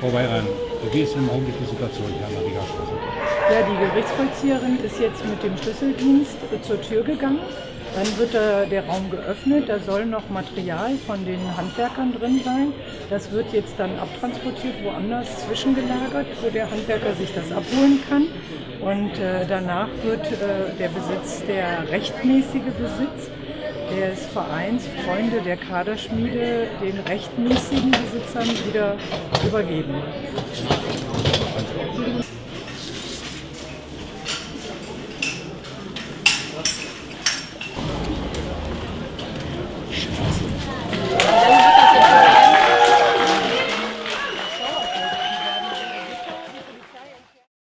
Frau Weiran, wie ist im Augenblick die Situation hier an der Rigastraße? Ja, die Gerichtsvollzieherin ist jetzt mit dem Schlüsseldienst zur Tür gegangen. Dann wird da der Raum geöffnet, da soll noch Material von den Handwerkern drin sein. Das wird jetzt dann abtransportiert, woanders zwischengelagert, wo der Handwerker sich das abholen kann. Und äh, danach wird äh, der Besitz, der rechtmäßige Besitz des Vereins Freunde der Kaderschmiede den rechtmäßigen Besitzern wieder übergeben. Straße